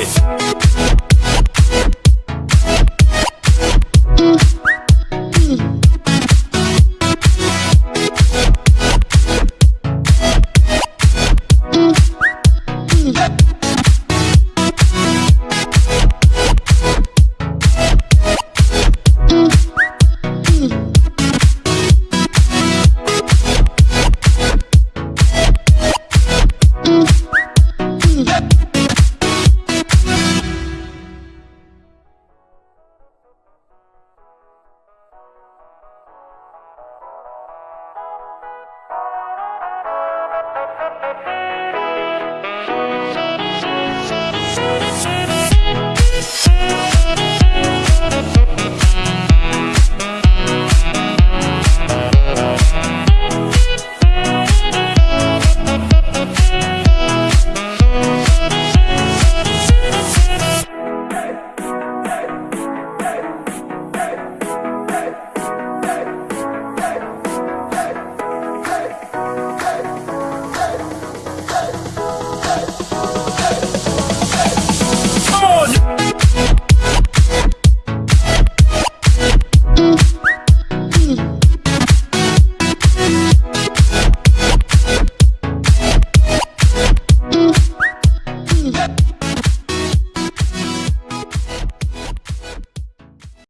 it.